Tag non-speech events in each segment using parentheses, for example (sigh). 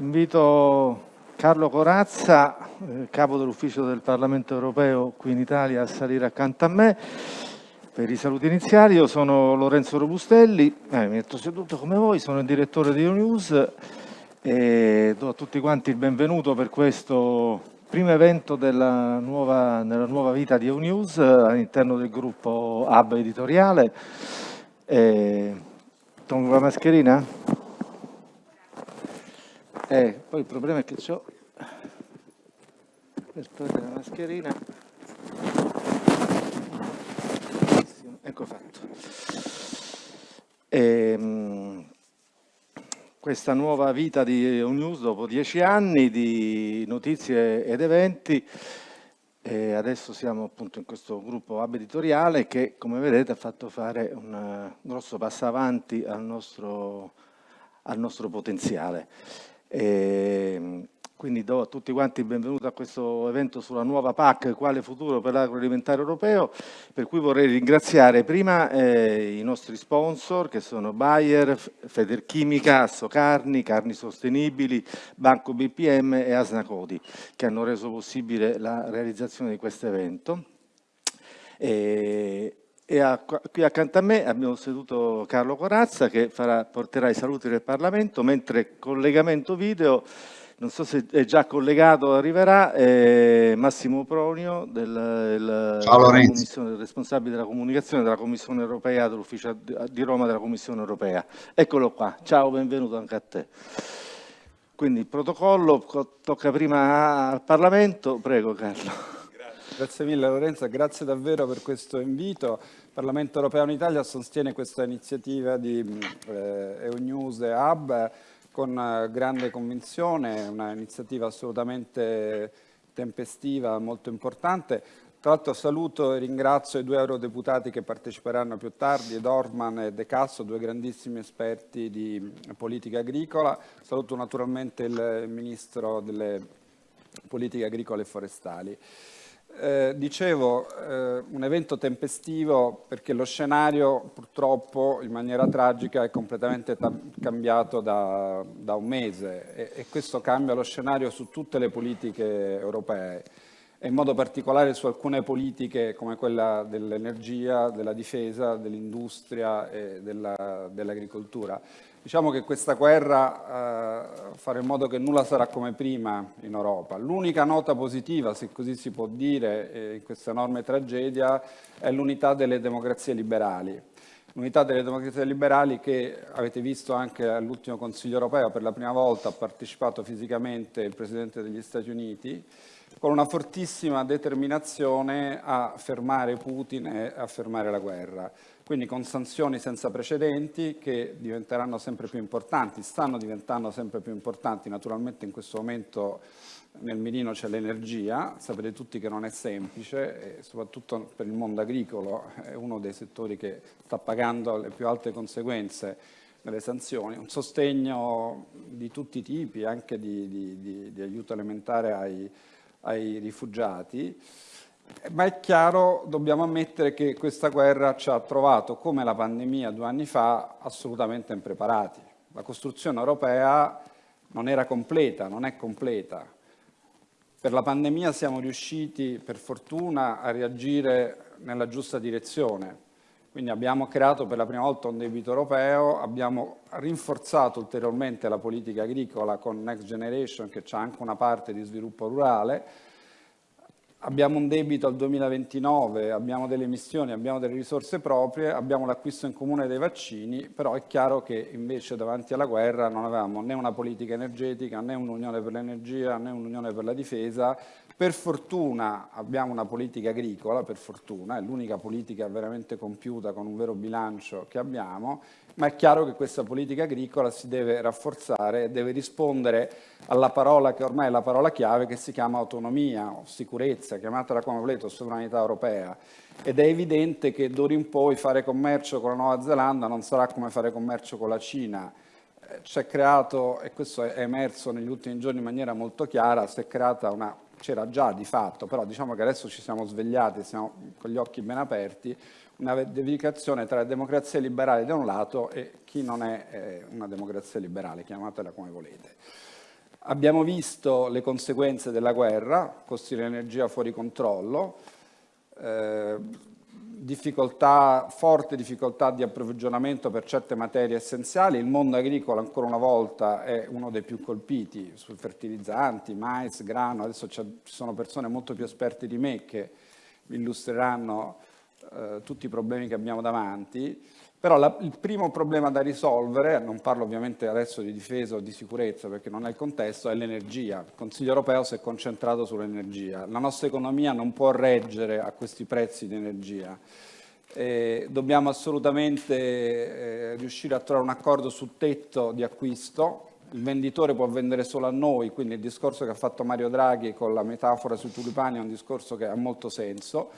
Invito Carlo Corazza, eh, capo dell'ufficio del Parlamento europeo qui in Italia, a salire accanto a me per i saluti iniziali. Io sono Lorenzo Robustelli, eh, mi metto seduto come voi, sono il direttore di News e do a tutti quanti il benvenuto per questo primo evento della nuova, nella nuova vita di News all'interno del gruppo Hub editoriale. Eh, Tolgo la mascherina? Eh, poi il problema è che ho per togliere la mascherina. Ecco fatto. E, ehm, questa nuova vita di News dopo dieci anni di notizie ed eventi. E adesso siamo appunto in questo gruppo web editoriale che come vedete ha fatto fare un grosso passo avanti al nostro, al nostro potenziale e ehm, quindi do a tutti quanti il benvenuto a questo evento sulla nuova PAC, quale futuro per l'agroalimentare europeo, per cui vorrei ringraziare prima eh, i nostri sponsor che sono Bayer, Federchimica, Assocarni, Carni Sostenibili, Banco BPM e Asnacodi, che hanno reso possibile la realizzazione di questo evento. E, e a, qui accanto a me abbiamo seduto Carlo Corazza che farà, porterà i saluti del Parlamento, mentre collegamento video, non so se è già collegato, arriverà, eh, Massimo Pronio, del, del, della responsabile della comunicazione della Commissione Europea, dell'Ufficio di Roma della Commissione Europea. Eccolo qua, ciao, benvenuto anche a te. Quindi il protocollo tocca prima al Parlamento, prego Carlo. Grazie mille Lorenzo, grazie davvero per questo invito. Il Parlamento Europeo in Italia sostiene questa iniziativa di eh, EUNews e Hub con eh, grande convinzione, un'iniziativa assolutamente tempestiva, molto importante. Tra l'altro saluto e ringrazio i due eurodeputati che parteciperanno più tardi, Dorman e De Casso, due grandissimi esperti di politica agricola. Saluto naturalmente il Ministro delle politiche agricole e forestali. Eh, dicevo, eh, un evento tempestivo perché lo scenario purtroppo in maniera tragica è completamente cambiato da, da, un mese e, e, questo cambia lo scenario su tutte le politiche europee e in modo particolare su alcune politiche come quella dell'energia, della difesa, dell'industria e dell'agricoltura. Dell Diciamo che questa guerra eh, farà in modo che nulla sarà come prima in Europa. L'unica nota positiva, se così si può dire, eh, in questa enorme tragedia è l'unità delle democrazie liberali. L'unità delle democrazie liberali che avete visto anche all'ultimo Consiglio europeo, per la prima volta ha partecipato fisicamente il Presidente degli Stati Uniti, con una fortissima determinazione a fermare Putin e a fermare la guerra quindi con sanzioni senza precedenti che diventeranno sempre più importanti, stanno diventando sempre più importanti, naturalmente in questo momento nel mirino c'è l'energia, sapete tutti che non è semplice, soprattutto per il mondo agricolo è uno dei settori che sta pagando le più alte conseguenze delle sanzioni, un sostegno di tutti i tipi, anche di, di, di, di aiuto alimentare ai, ai rifugiati, ma è chiaro, dobbiamo ammettere che questa guerra ci ha trovato, come la pandemia due anni fa, assolutamente impreparati. La costruzione europea non era completa, non è completa. Per la pandemia siamo riusciti, per fortuna, a reagire nella giusta direzione. Quindi abbiamo creato per la prima volta un debito europeo, abbiamo rinforzato ulteriormente la politica agricola con Next Generation, che ha anche una parte di sviluppo rurale, abbiamo un debito al 2029, abbiamo delle emissioni, abbiamo delle risorse proprie, abbiamo l'acquisto in comune dei vaccini, però è chiaro che invece davanti alla guerra non avevamo né una politica energetica, né un'unione per l'energia, né un'unione per la difesa. Per fortuna abbiamo una politica agricola, per fortuna, è l'unica politica veramente compiuta con un vero bilancio che abbiamo, ma è chiaro che questa politica agricola si deve rafforzare deve rispondere alla parola che ormai è la parola chiave che si chiama autonomia o sicurezza, chiamatela come volete, o sovranità europea. Ed è evidente che d'ora in poi fare commercio con la Nuova Zelanda non sarà come fare commercio con la Cina. Eh, c'è creato, e questo è emerso negli ultimi giorni in maniera molto chiara, si è creata una c'era già di fatto, però diciamo che adesso ci siamo svegliati, siamo con gli occhi ben aperti, una dedicazione tra democrazie liberali da un lato e chi non è una democrazia liberale, chiamatela come volete. Abbiamo visto le conseguenze della guerra, costi dell'energia fuori controllo, eh, difficoltà, forte difficoltà di approvvigionamento per certe materie essenziali, il mondo agricolo ancora una volta è uno dei più colpiti sui fertilizzanti, mais, grano, adesso ci sono persone molto più esperte di me che illustreranno eh, tutti i problemi che abbiamo davanti, però la, il primo problema da risolvere, non parlo ovviamente adesso di difesa o di sicurezza perché non è il contesto, è l'energia. Il Consiglio europeo si è concentrato sull'energia. La nostra economia non può reggere a questi prezzi di energia. Eh, dobbiamo assolutamente eh, riuscire a trovare un accordo sul tetto di acquisto. Il venditore può vendere solo a noi, quindi il discorso che ha fatto Mario Draghi con la metafora sui tulipani è un discorso che ha molto senso.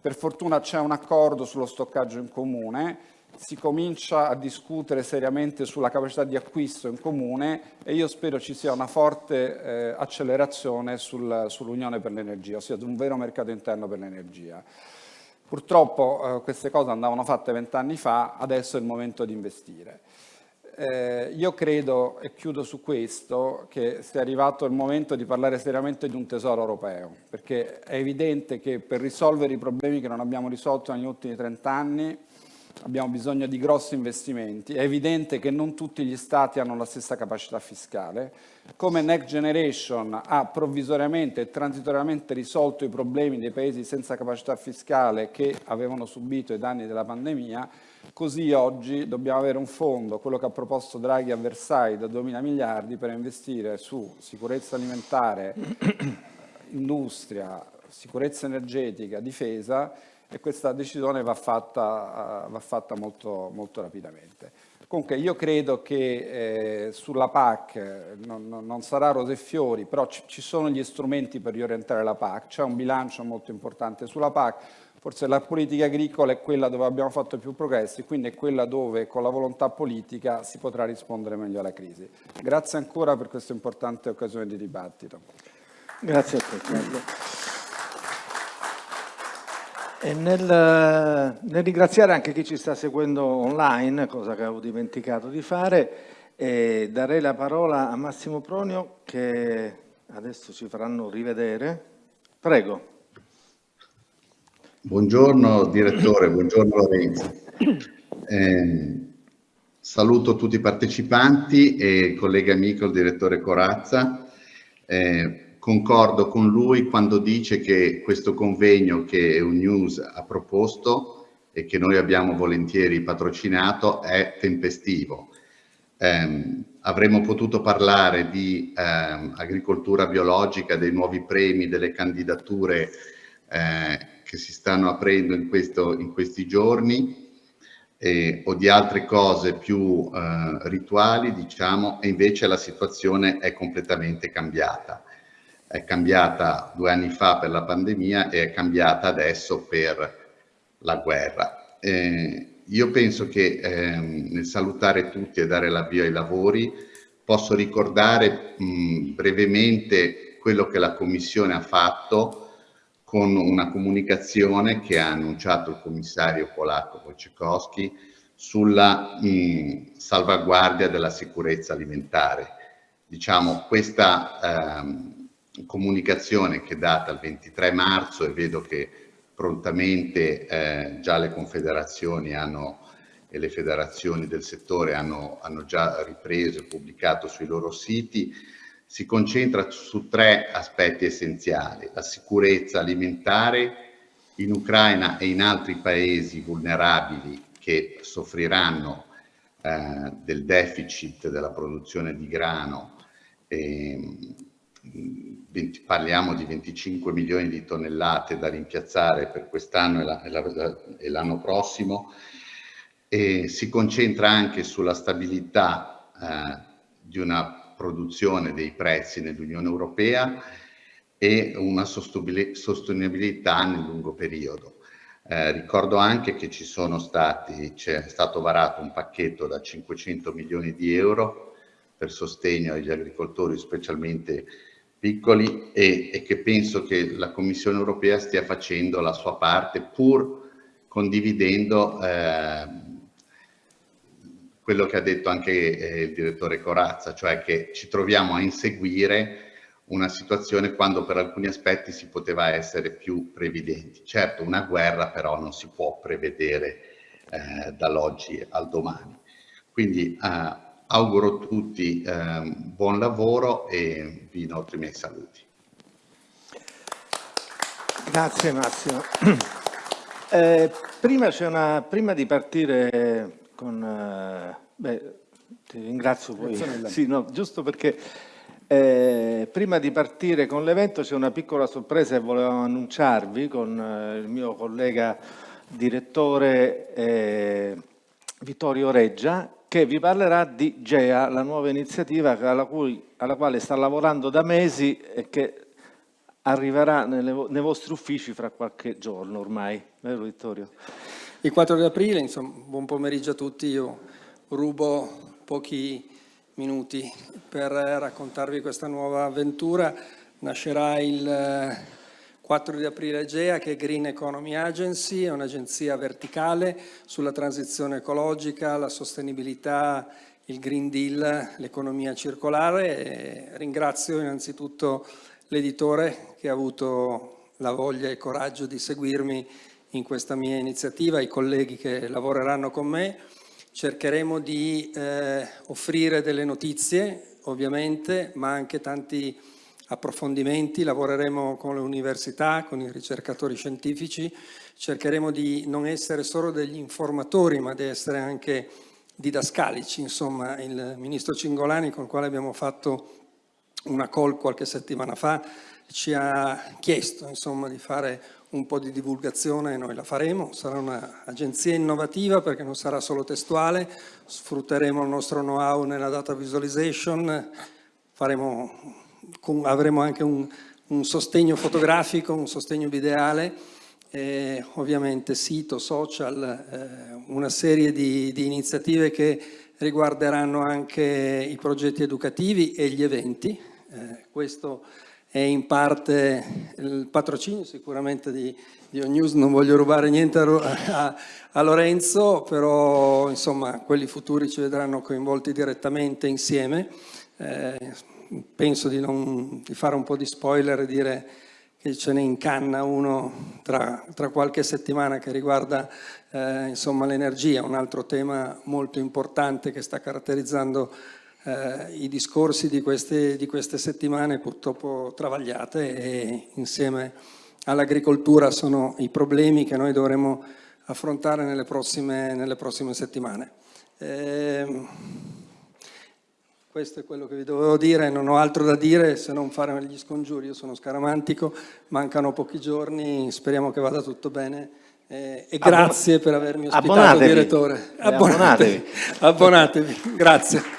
Per fortuna c'è un accordo sullo stoccaggio in comune si comincia a discutere seriamente sulla capacità di acquisto in comune e io spero ci sia una forte eh, accelerazione sul, sull'Unione per l'energia, ossia un vero mercato interno per l'energia. Purtroppo eh, queste cose andavano fatte vent'anni fa, adesso è il momento di investire. Eh, io credo, e chiudo su questo, che sia arrivato il momento di parlare seriamente di un tesoro europeo, perché è evidente che per risolvere i problemi che non abbiamo risolto negli ultimi 30 anni abbiamo bisogno di grossi investimenti. È evidente che non tutti gli Stati hanno la stessa capacità fiscale. Come Next Generation ha provvisoriamente e transitoriamente risolto i problemi dei paesi senza capacità fiscale che avevano subito i danni della pandemia, così oggi dobbiamo avere un fondo, quello che ha proposto Draghi a Versailles, da 2.000 miliardi per investire su sicurezza alimentare, (clears throat) industria, sicurezza energetica, difesa e questa decisione va fatta, va fatta molto, molto, rapidamente. Comunque io credo che eh, sulla PAC non, non, sarà rose e fiori, però ci, ci sono gli strumenti per riorientare la PAC, c'è un bilancio molto importante sulla PAC, forse la politica agricola è quella dove abbiamo fatto più progressi, quindi è quella dove con la volontà politica si potrà rispondere meglio alla crisi. Grazie ancora per questa importante occasione di dibattito. Grazie a Carlo. E nel, nel, ringraziare anche chi ci sta seguendo online, cosa che avevo dimenticato di fare, eh, darei la parola a Massimo Pronio che adesso ci faranno rivedere. Prego. Buongiorno direttore, buongiorno Lorenzo. Eh, saluto tutti i partecipanti e il collega amico, il direttore Corazza. Eh, concordo con lui quando dice che questo convegno che EUNews ha proposto e che noi abbiamo volentieri patrocinato è tempestivo. Eh, avremmo potuto parlare di eh, agricoltura biologica, dei nuovi premi, delle candidature eh, che si stanno aprendo in, questo, in questi giorni eh, o di altre cose più eh, rituali, diciamo, e invece la situazione è completamente cambiata è cambiata due anni fa per la pandemia e è cambiata adesso per la guerra. Eh, io penso che eh, nel salutare tutti e dare l'avvio ai lavori posso ricordare mh, brevemente quello che la Commissione ha fatto con una comunicazione che ha annunciato il commissario polacco Wojciechowski sulla mh, salvaguardia della sicurezza alimentare. Diciamo, questa ehm, comunicazione che è data il 23 marzo e vedo che prontamente eh, già le confederazioni hanno, e le federazioni del settore hanno, hanno già ripreso e pubblicato sui loro siti, si concentra su tre aspetti essenziali. La sicurezza alimentare in Ucraina e in altri paesi vulnerabili che soffriranno eh, del deficit della produzione di grano eh, 20, parliamo di 25 milioni di tonnellate da rimpiazzare per quest'anno e l'anno prossimo, e si concentra anche sulla stabilità eh, di una produzione dei prezzi nell'Unione Europea e una sostenibilità nel lungo periodo. Eh, ricordo anche che ci sono stati, c'è stato varato un pacchetto da 500 milioni di euro per sostegno agli agricoltori, specialmente piccoli e, e, che penso che la Commissione europea stia facendo la sua parte pur condividendo eh, quello che ha detto anche eh, il direttore Corazza, cioè che ci troviamo a inseguire una situazione quando per alcuni aspetti si poteva essere più previdenti. Certo, una guerra però non si può prevedere eh, dall'oggi al domani. Quindi eh, auguro a tutti eh, buon lavoro e vi inoltre i miei saluti. Grazie Massimo. (clears throat) Eh, prima, una, prima, di partire con... Eh, beh, ti ringrazio poi. (laughs) Sì, no, giusto perché eh, prima di partire con l'evento c'è una piccola sorpresa che volevo annunciarvi con eh, il mio collega direttore eh, Vittorio Reggia che vi parlerà di GEA, la nuova iniziativa alla, cui, alla quale sta lavorando da mesi e che arriverà nelle, nei vostri uffici fra qualche giorno ormai, vero Vittorio? Il 4 di aprile, insomma, buon pomeriggio a tutti, io rubo pochi minuti per raccontarvi questa nuova avventura. Nascerà il 4 di aprile GEA che è Green Economy Agency, è un'agenzia verticale sulla transizione ecologica, la sostenibilità, il Green Deal, l'economia circolare. E ringrazio innanzitutto l'editore che ha avuto la voglia e il coraggio di seguirmi in questa mia iniziativa, i colleghi che lavoreranno con me. Cercheremo di eh, offrire delle notizie, ovviamente, ma anche tanti approfondimenti, lavoreremo con le università, con i ricercatori scientifici, cercheremo di non essere solo degli informatori, ma di essere anche didascalici. Insomma, il ministro Cingolani, con il quale abbiamo fatto una call qualche settimana fa, ci ha chiesto insomma, di fare un po' di divulgazione noi la faremo, sarà un'agenzia innovativa perché non sarà solo testuale, sfrutteremo il nostro know-how nella data visualization, faremo, avremo anche un, un, sostegno fotografico, un sostegno videale, e ovviamente sito, social, eh, una serie di, di iniziative che riguarderanno anche i progetti educativi e gli eventi. Eh, questo è in parte il patrocinio sicuramente di, di News, non voglio rubare niente a, a, a, Lorenzo, però insomma quelli futuri ci vedranno coinvolti direttamente insieme. Eh, penso di, non, di, fare un po' di spoiler e dire che ce ne incanna uno tra, tra qualche settimana che riguarda eh, l'energia, un altro tema molto importante che sta caratterizzando eh, i discorsi di queste, di queste settimane purtroppo travagliate e insieme all'agricoltura sono i problemi che noi dovremo affrontare nelle prossime, nelle prossime settimane. Eh, questo è quello che vi dovevo dire, non ho altro da dire se non fare gli scongiuri, io sono scaramantico, mancano pochi giorni, speriamo che vada tutto bene eh, e grazie Abbon per avermi ospitato, abbonatevi. direttore. Abbonatevi. abbonatevi. abbonatevi. Grazie.